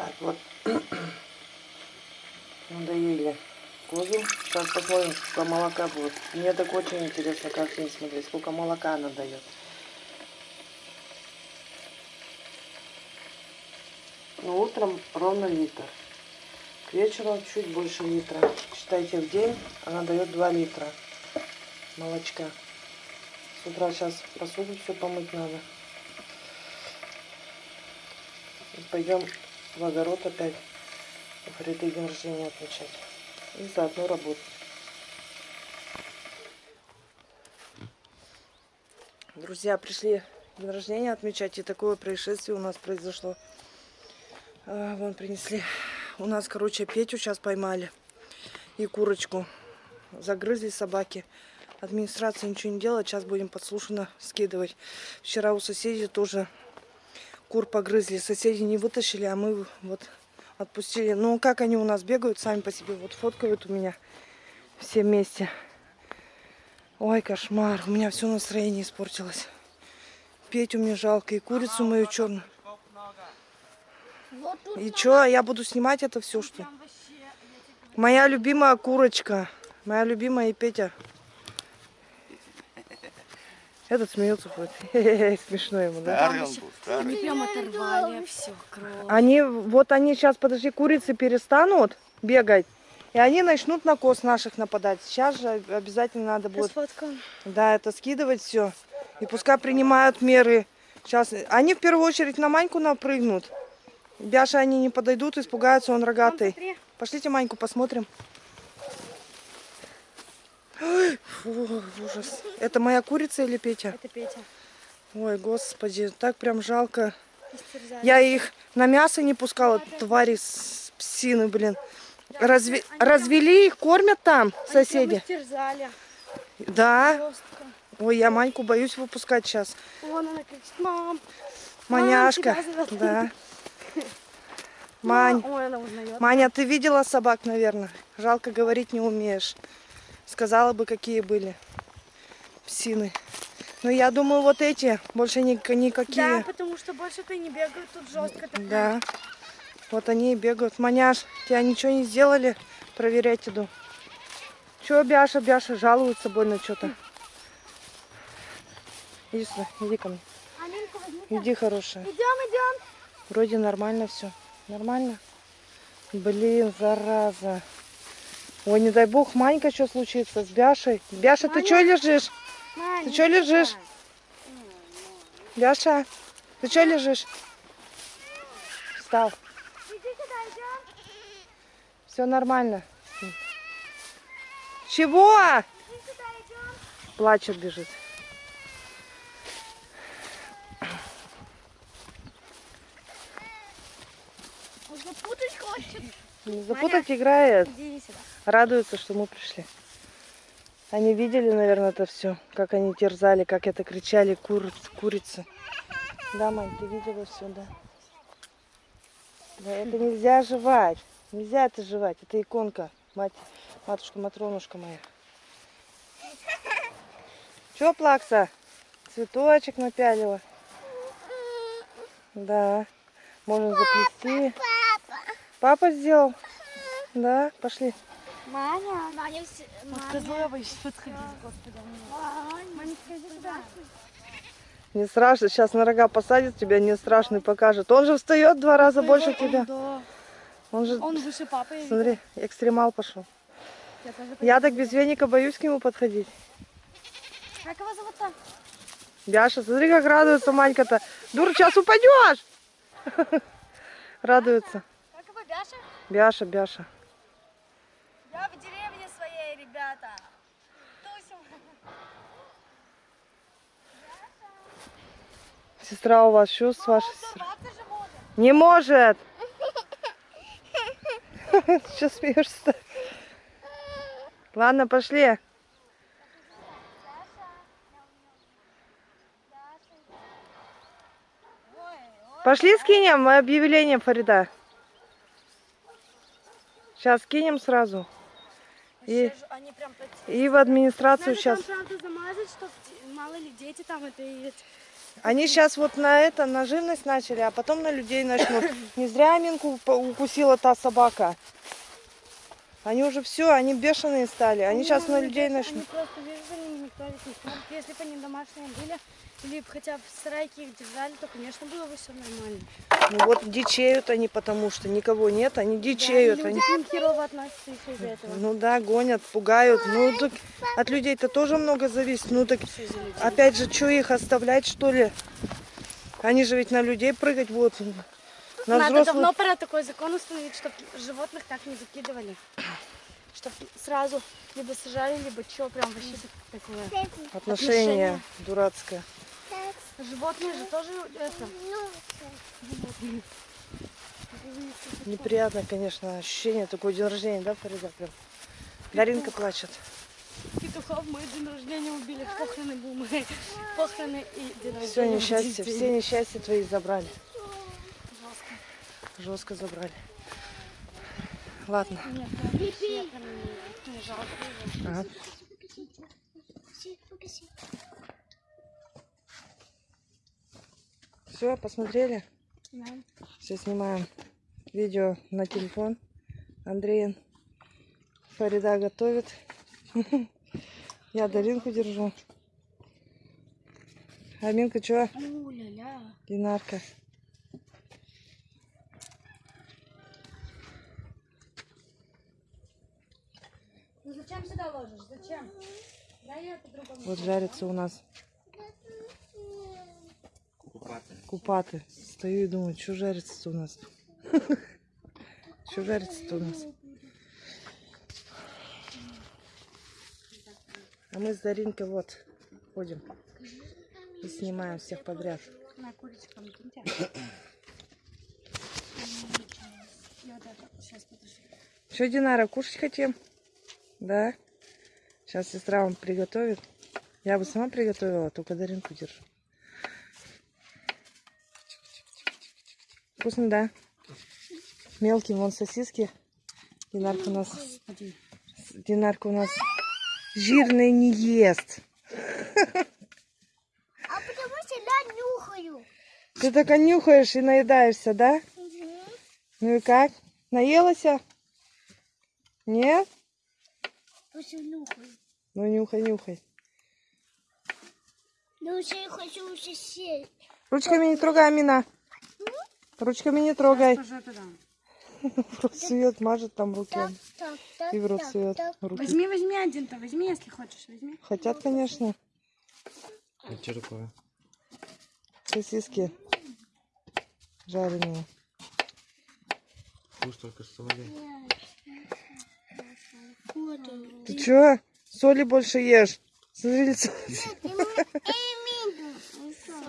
Так, вот. Надоели козу. Сейчас посмотрим, сколько молока будет. Мне так очень интересно каждый день смотреть, сколько молока она дает. Ну, утром ровно литр. К вечеру чуть больше литра. Считайте, в день она дает 2 литра молочка. С утра сейчас посуду все помыть надо. Пойдем в огород опять. Фариды день рождения отмечать. И заодно работать. Друзья, пришли день рождения отмечать, и такое происшествие у нас произошло. А, вон принесли. У нас, короче, Петю сейчас поймали. И курочку. Загрызли собаки. Администрация ничего не делает. Сейчас будем подслушано скидывать. Вчера у соседей тоже кур погрызли. Соседи не вытащили, а мы вот отпустили. Ну, как они у нас бегают сами по себе. Вот фоткают у меня все вместе. Ой, кошмар. У меня все настроение испортилось. Петю мне жалко. И курицу мою черную. И чё, я буду снимать это все, что? Моя любимая курочка. Моя любимая и Петя. Этот смеется хоть. Смешно ему, да? Старый он был, старый. Они прям оторвали все, кровь. Они, вот они сейчас, подожди, курицы перестанут бегать. И они начнут на коз наших нападать. Сейчас же обязательно надо будет, да, это скидывать все. И пускай принимают меры. Сейчас, они в первую очередь на Маньку напрыгнут. Бяша они не подойдут, испугаются, он рогатый. Пошлите Маньку посмотрим. Ой, фу, ужас. Это моя курица или Петя? Это Петя. Ой, господи, так прям жалко. Истерзали. Я их на мясо не пускала, твари с псины, блин. Разве... они- Развели их, кормят там Они прям соседи. истерзали. Да. Жестко. Ой, я Маньку боюсь выпускать сейчас. Вон она кричит, мам. Маняшка. Да. Мань. Ой, она узнает. Маня, ты видела собак, наверное? Жалко говорить не умеешь. Сказала бы, какие были псины. Но я думаю, вот эти больше ни- Да, никакие. потому что больше-то и не бегают тут жестко. так Да. Вот они и бегают. Маняш, тебя ничего не сделали? Проверять иду. Че, Бяша, Бяша, жалуется больно что-то. Иди сюда, иди ко мне. Иди, хорошая. Идем, идем. Вроде нормально все. Нормально? Блин, зараза. Ой, не дай бог, Манька, что случится с Бяшей? Бяша, ты Маня. что лежишь? Мань, Ты чё лежишь? Бяша, ты что лежишь? Встал. Иди сюда, идем. Все нормально. Чего? Иди сюда, идем. Плачет, бежит. Запутать хочет. Не запутать играет. Иди сюда. Радуется, что мы пришли. Они видели, наверное, это все, как они терзали, как это кричали куриц, курицы. Да, мань, ты видела все, да? Да, это нельзя жевать. Нельзя это жевать. Это иконка. Мать, матушка Матронушка моя. Че, плакса? Цветочек напялила. Да. Можно заплести. Папа сделал? Да, пошли. Маня. Маня, все... Маня. господи. Маня, сюда. Не страшно, сейчас на рога посадит тебя, не страшный покажет. Он же встает два раза больше тебя. Да. Он же, Он выше папы. я смотри, экстремал пошел. Я так без веника боюсь к нему подходить. Как его зовут-то? Бяша, смотри, как радуется Манька-то. Дур, сейчас упадешь. Радуется. Бяша? Бяша, Бяша. Я в деревне своей, ребята. Тусим. Сестра у вас, что с вашей сестрой? Не может. Что смеешься-то? Ладно, пошли. Пошли скинем объявление Фарида. Сейчас скинем сразу. И, Они прям и в администрацию Надо сейчас. замазать, чтобы мало ли дети там это и... Они сейчас вот на это, на живность начали, а потом на людей начнут. Не зря Аминку укусила та собака. Они уже все, они бешеные стали. Они сейчас на людей Они начнут. просто, видишь, смотрит. Если бы они домашние были, или хотя бы в сарайке их держали, то, конечно, было бы все нормально. Ну вот дичеют они, потому что никого нет, они дичеют. Да, они... люди к ним херово относятся еще из-за этого. Ну да, гонят, пугают. Ну так от людей-то тоже много зависит. Ну так опять же, что их оставлять, что ли? Они же ведь на людей прыгать будут. На Надо взрослых. давно пора такой закон установить, чтобы животных так не закидывали. Чтобы сразу либо сажали, либо что, прям вообще так- такое. Отношение дурацкое. Животные же тоже это. Неприятно, конечно, ощущение такое день рождения, да, Фарида? Прям. Даринка плачет. Петухов мы день рождения убили, похороны был мы. Похороны и день рождения. Все день. все несчастья твои забрали. Жестко. Жестко забрали. Ладно. Нет, не- жалко. Ага. Все, посмотрели? Да. Все снимаем видео на телефон. Андрей Фарида готовит. Я Даринку держу. Аминка, что? Динарка. Ну зачем сюда ложишь? Зачем? Дай я по-другому. Вот жарится у нас купаты. Стою и думаю, что жарится у нас? Что жарится у нас? А мы с Даринкой вот ходим и снимаем всех подряд. На сейчас подожди. Что, Динара, кушать хотим? Да? Сейчас сестра вам приготовит. Я бы сама приготовила, только Даринку держу. Вкусно, да? Мелкие вон сосиски. Динарка у нас... Динарка у нас жирный не ест. А потому что я нюхаю. Ты только нюхаешь и наедаешься, да? Ну и как? Наелась? Нет? Просто нюхаю. Ну нюхай, нюхай. Но уже я хочу уже сесть. Ручками не трогай, Амина. Ручками не трогай. В рот сует, мажет там руки. И в рот руки. Возьми, возьми один-то, возьми, если хочешь, возьми. Хотят, конечно, А что такое? сосиски жареные. Вкус только соли. Ты чё? Соли больше ешь. Смотри, лицо.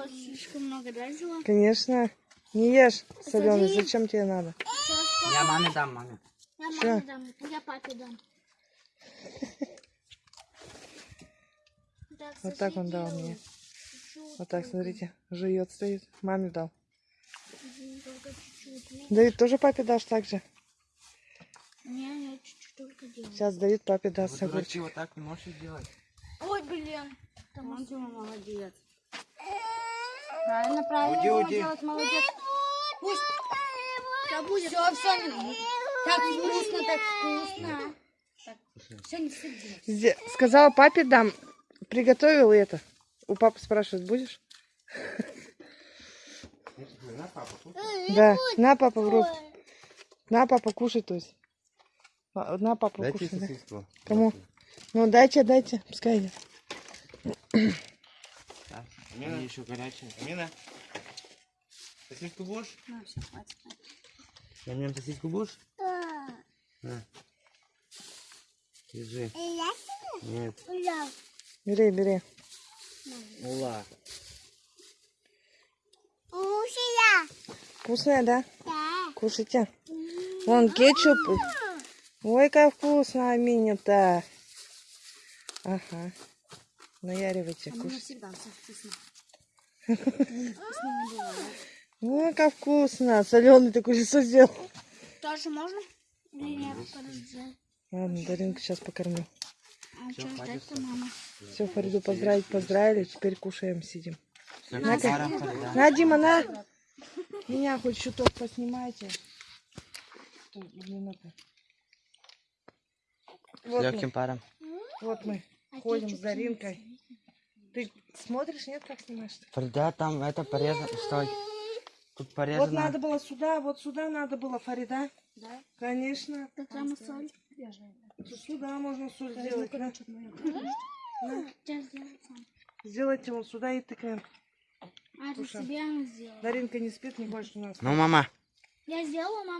Слишком много, да, взяла? Конечно. Не ешь соленый. Зачем тебе надо? Я маме дам, маме. Я маме дам, я папе дам. Вот так он дал мне. Вот так, смотрите. Жует, стоит. Маме дал. Чуть-чуть. Давид, тоже папе дашь так же? Не, я чуть-чуть только делаю. Сейчас Давид папе даст Вы огурчик. дураки, вот так не можешь делать. Ой, блин. Он Дима молодец. Правильно, правильно Уйди, уйди. делать, молодец. Пусть. Да будет. Все, все, так вкусно, так вкусно. Все, не все делать. Зе- Сказала папе дам. Приготовил это. У папы спрашивают, будешь? На, папа. Да. На, папа, в рот. На, папа, кушай, то есть. А, На, папа, Дайте кушай. да. сосиску. Кому? Ну, дайте, дайте. Пускай идет. Да. Они еще горячие. Амина, сосиску будешь? На, все, хватит. Я мне сосиску будешь? На. Держи. Нет. Бери, бери. Ула. Мусия. Вкусная, да? Да. Кушайте. Вон кетчуп. Ой, как вкусно, Аминя-то. Ага. Наяривайте, всегда все вкусно. Не бывает. Ой, как вкусно. Соленый такой лицо сделал. Тоже можно? Или нет? Подожди. Ладно, Даринку сейчас покормлю. А Всё, что хватит ждать-то, мама? Все, Фариду поздравить, поздравили. Теперь кушаем, сидим. Фарида? На, Дима, на. Меня хоть чуток поснимайте. Что, Вот мы, Легким паром. вот мы ходим с Даринкой. Ты смотришь, нет, как снимаешь? Фарида, там это порезано. Стой. Тут Вот порезано. надо было сюда, вот сюда надо было, Фарида. Да? Конечно. Так прямо соль. Сюда можно соль сделать. сделаю сам. Сделайте вот сюда и тыкаем. А, ты Слушай. себе она сделала. Даринка не спит, не хочет у нас. Ну, мама. Я сделала, мама.